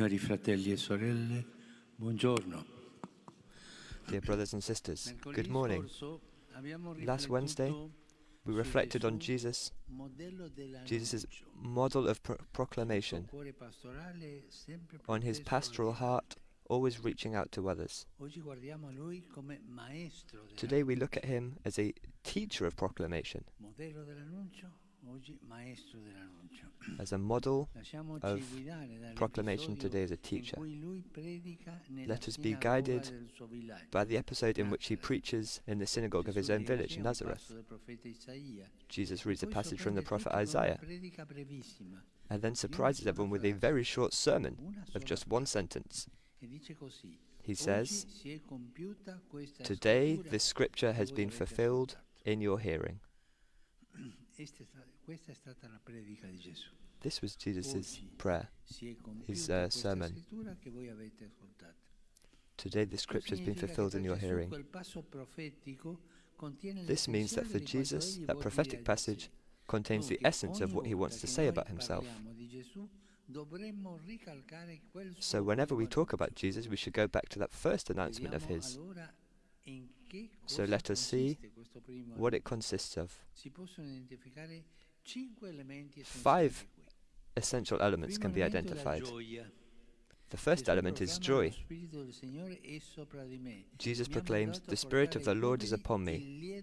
Cari fratelli e sorelle, buongiorno. Dear brothers and sisters, good morning. Last Wednesday, we reflected on Jesus, Jesus' model of pro proclamation, on his pastoral heart, always reaching out to others. Today we look at him as a teacher of proclamation, as a model of proclamation today as a teacher. Let us be guided by the episode in which he preaches in the synagogue of his own village, Nazareth. Jesus reads a passage from the prophet Isaiah and then surprises everyone with a very short sermon of just one sentence. He says, Today this scripture has been fulfilled in your hearing. This was Jesus' prayer, his uh, sermon. Today the scripture has been fulfilled in your hearing. This means that for Jesus, that prophetic passage contains the essence of what he wants to say about himself. So whenever we talk about Jesus, we should go back to that first announcement of his. So let us see what it consists of. Five essential elements can be identified. The first element is joy. Jesus proclaims, The Spirit of the Lord is upon me.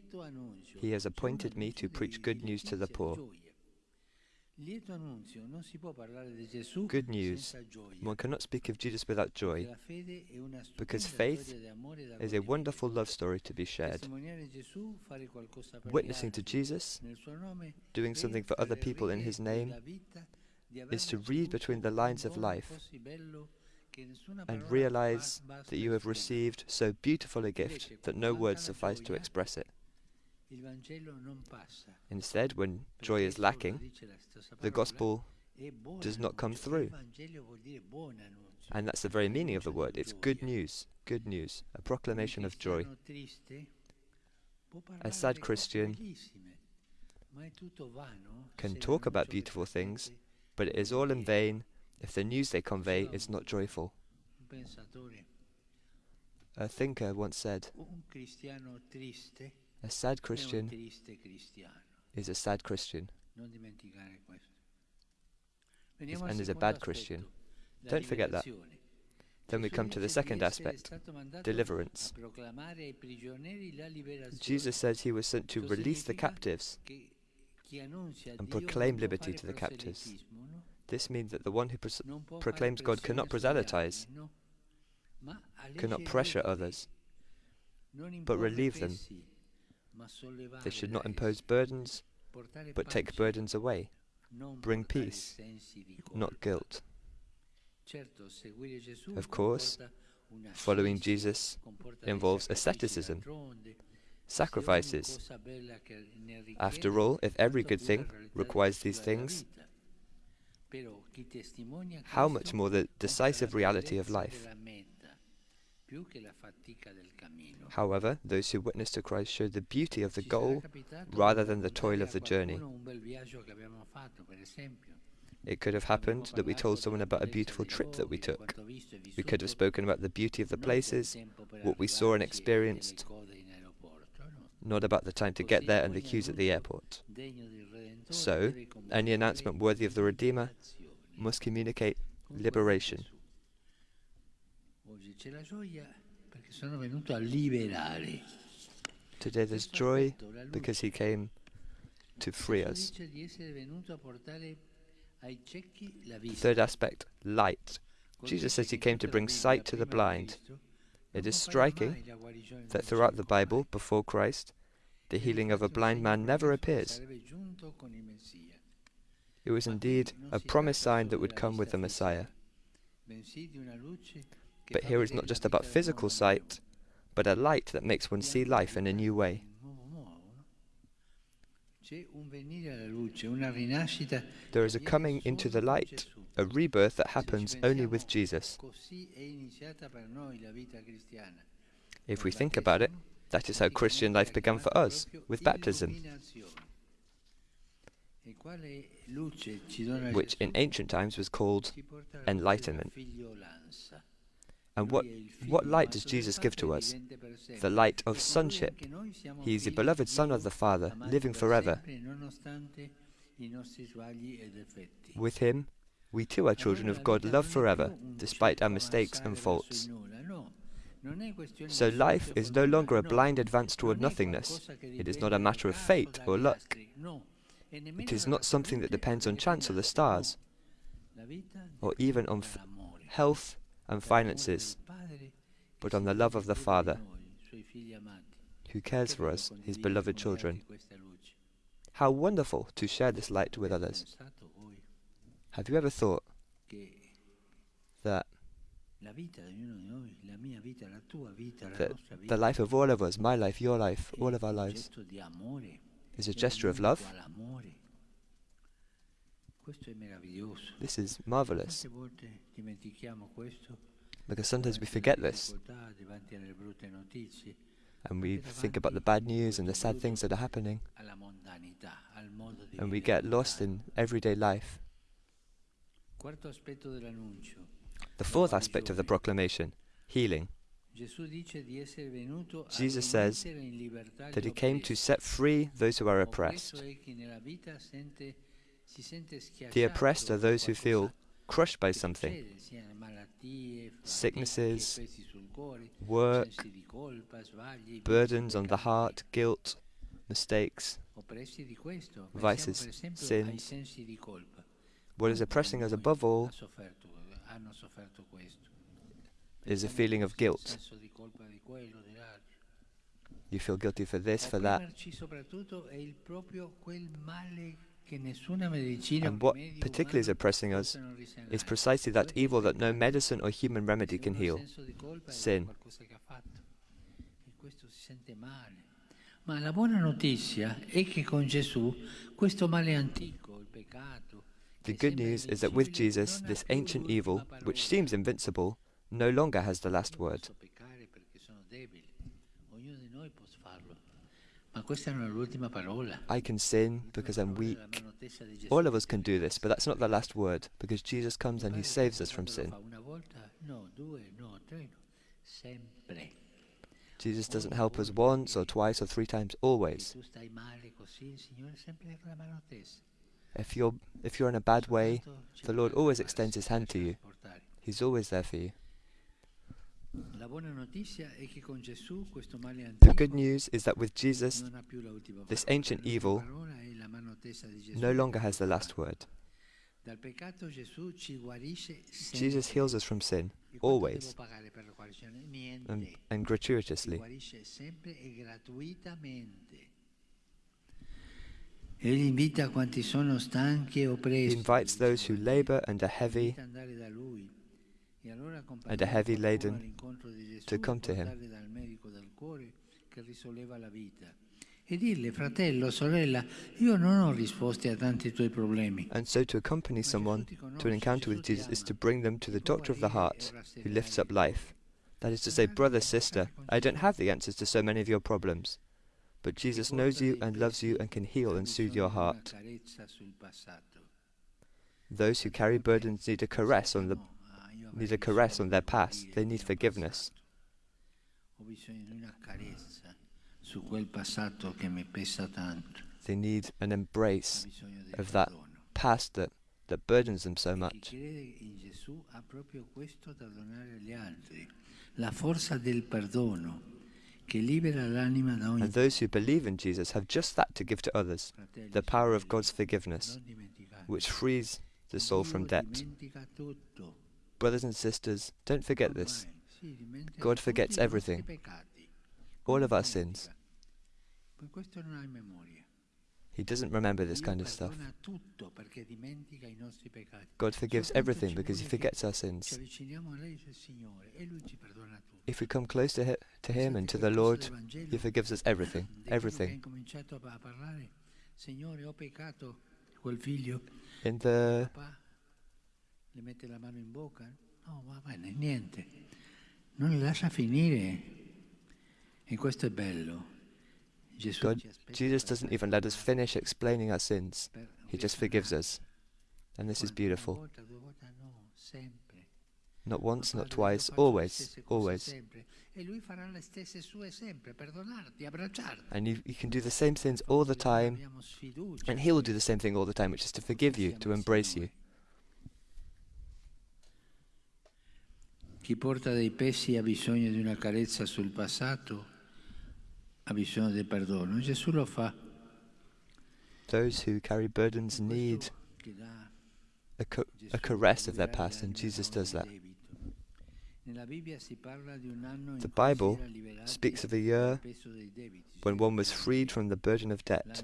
He has appointed me to preach good news to the poor. Good news. One cannot speak of Jesus without joy, because faith is a wonderful love story to be shared. Witnessing to Jesus, doing something for other people in His name, is to read between the lines of life and realize that you have received so beautiful a gift that no words suffice to express it. Instead, when joy is lacking, the gospel does not come through. And that's the very meaning of the word. It's good news, good news, a proclamation of joy. A sad Christian can talk about beautiful things, but it is all in vain if the news they convey is not joyful. A thinker once said, a sad Christian is a sad Christian and is a bad Christian. Don't forget that. Then we come to the second aspect, deliverance. Jesus says he was sent to release the captives and proclaim liberty to the captives. This means that the one who pro proclaims God cannot proselytize, cannot pressure others, but relieve them. They should not impose burdens, but take burdens away, bring peace, not guilt. Of course, following Jesus involves asceticism, sacrifices. After all, if every good thing requires these things, how much more the decisive reality of life? However, those who witness to Christ show the beauty of the goal rather than the toil of the journey. It could have happened that we told someone about a beautiful trip that we took. We could have spoken about the beauty of the places, what we saw and experienced, not about the time to get there and the queues at the airport. So, any announcement worthy of the Redeemer must communicate liberation. Today there's joy because he came to free us. Third aspect, light. Jesus says he came to bring sight to the blind. It is striking that throughout the Bible, before Christ, the healing of a blind man never appears. It was indeed a promised sign that would come with the Messiah. But here it's not just about physical sight, but a light that makes one see life in a new way. There is a coming into the light, a rebirth that happens only with Jesus. If we think about it, that is how Christian life began for us, with baptism. which in ancient times was called enlightenment. And what, what light does Jesus give to us? The light of sonship. He is the beloved Son of the Father, living forever. With Him, we too are children of God, loved forever, despite our mistakes and faults. So life is no longer a blind advance toward nothingness. It is not a matter of fate or luck. It is not something that depends on chance or the stars, or even on health and finances, but on the love of the Father, who cares for us, His beloved children. How wonderful to share this light with others. Have you ever thought that that the life of all of us, my life, your life, all of our lives, is a gesture of love? This is marvelous. Because sometimes we forget this. And we think about the bad news and the sad things that are happening. and we get lost in everyday life. The fourth aspect of the proclamation, healing. Jesus says that he came to set free those who are oppressed. The oppressed are those who feel crushed by something sicknesses, work, burdens on the heart, guilt, mistakes, vices, sins. What is oppressing us above all is a feeling of guilt. You feel guilty for this, for that. And what particularly is oppressing us is precisely that evil that no medicine or human remedy can heal. sin. Ma la buona notizia è che con Gesù questo male antico, The good news is that with Jesus, this ancient evil, which seems invincible, no longer has the last word. I can sin because I'm weak. notizia di Gesù. All of us can do this, but that's not the last word, because Jesus comes and he saves us from sin. fa Una volta, no, due, no, tre, no. Sempre. Jesus doesn't help us once or twice or three times, always. tu stai male così, il Signore sempre la mano a te. If you're if you're in a bad way, the Lord always extends his hand to you. He's always there for you. La buona notizia è che con Gesù questo male The good news is that with Jesus, non ha più l'ultima this ancient evil parola è la mano tesa di Gesù no longer has the last word. Dal peccato Gesù ci guarisce sempre. Jesus heals us from sin, always, devo pagare per la guarigione? Niente. and, and gratuitously. guarisce sempre gratuitamente. Egli invita quanti sono stanchi He invites those who labor and are heavy and are heavy laden qualcuno all'incontro di Gesù to come to him. portarli dal medico del cuore che risolleva la vita. Dirle, fratello, sorella, io non ho risposte a tanti tuoi problemi. And so to accompany someone to an encounter with Jesus is to bring them to the doctor of the heart who lifts up life. That is to say, brother, sister, I don't have the answers to so many of your problems, but Jesus knows you and loves you and can heal and soothe your heart. Those who carry burdens need a caress on the need a caress on their past. They need forgiveness. They need an embrace of that past that, that burdens them so much. And those who believe in Jesus have just that to give to others the power of God's forgiveness, which frees the soul from debt. Brothers and sisters, don't forget this. Ormai, sì, dimentica God forgets everything. All of our sins. Ma questo non ha in memoria. He doesn't remember this kind of stuff. perdona tutto perché dimentica i nostri peccati. God forgives everything because He forgets our sins. avviciniamo a lei, dice Signore, Lui ci perdona tutto. If we come close to, hi- to Him and to the Lord, He forgives us everything. Di quello che ha Everything. incominciato a a parlare, Signore, ho peccato. Quel figlio, In the le mette la mano in bocca. No, va bene, niente. Non li lascia finire. E questo è bello. God, Jesus doesn't even let us finish explaining our sins. He just forgives us. And this is beautiful. Not once, not twice, always, always. And you, you can do the same things all the time, and He will do the same thing all the time, which is to forgive you, to embrace you. Chi porta dei pesi ha bisogno di una carezza sul passato, ha bisogno di perdono. Gesù lo fa. Those who carry burdens need a, co a caress of their past, and Jesus does that. The Bible speaks of a year when one was freed from the burden of debt,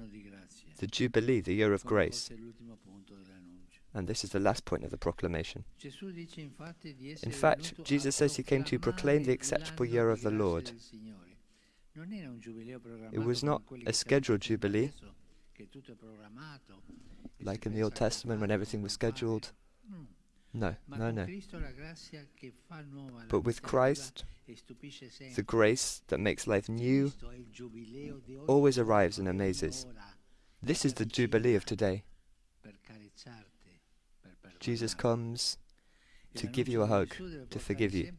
the Jubilee, the year of grace. And this is the last point of the proclamation. In fact, Jesus says he came to proclaim the acceptable year of the Lord. It was not a scheduled Jubilee, like in the Old Testament when everything was scheduled. No, no, no. But with Christ, the grace that makes life new always arrives and amazes. This is the Jubilee of today. Jesus comes to give you a hug, to forgive you.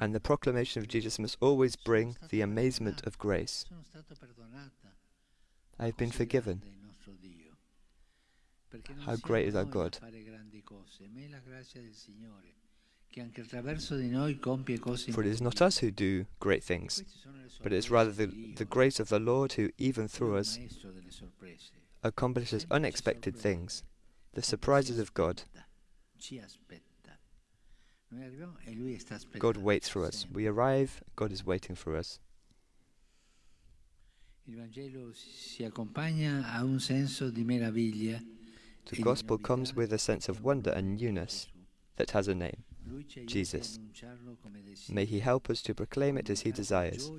And the proclamation of Jesus must always bring the amazement of grace. I have been forgiven. How great is our God? For it is not us who do great things, but it is rather the, the grace of the Lord who, even through us, accomplishes unexpected things, the surprises of God. God waits for us. We arrive, God is waiting for us. The gospel comes with a sense of wonder and newness that has a name Jesus. May He help us to proclaim it as He desires,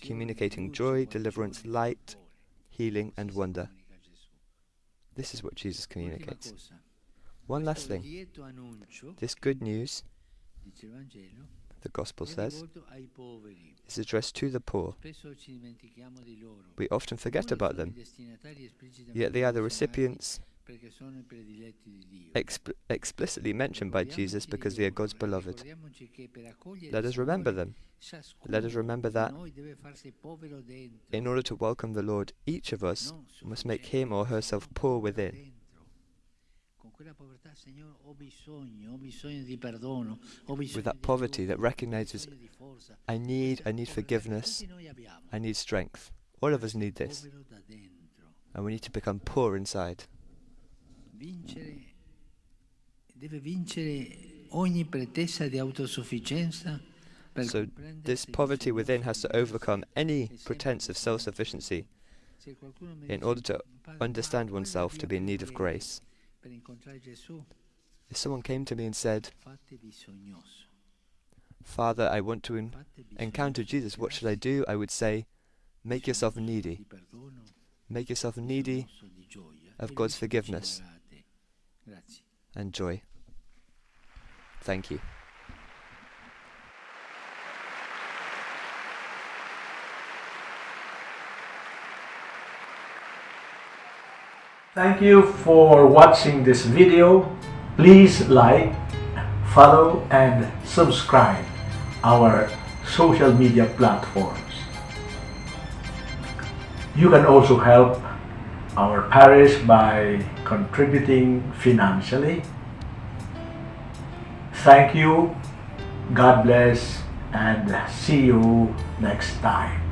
communicating joy, deliverance, light, healing, and wonder. This is what Jesus communicates. One last thing. This good news, the Gospel says, is addressed to the poor. We often forget about them, yet they are the recipients Exp explicitly mentioned by Jesus because they are God's beloved. Let us remember them. Let us remember that in order to welcome the Lord, each of us must make him or herself poor within. With that poverty that recognizes, I need, I need forgiveness, I need strength. All of us need this. And we need to become poor inside vincere, deve vincere ogni pretesa di autosufficienza. So this poverty within has to overcome any pretense of self-sufficiency in order to understand oneself to be in need of grace. If someone came to me and said, Father, I want to encounter Jesus, what should I do? I would say, make yourself needy. Make yourself needy of God's forgiveness and joy. Thank you. Thank you for watching this video. Please like, follow and subscribe our social media platforms. You can also help our parish by contributing financially. Thank you, God bless, and see you next time.